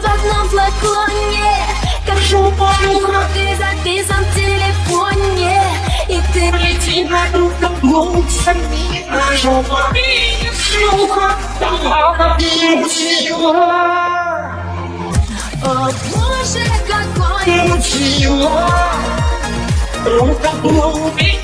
В одном флаконе Как Шумоха ты записан в телефоне. И ты Лети на другом лучше мира Шума и шлюха Она научила О боже, какой Научила Рука блуми и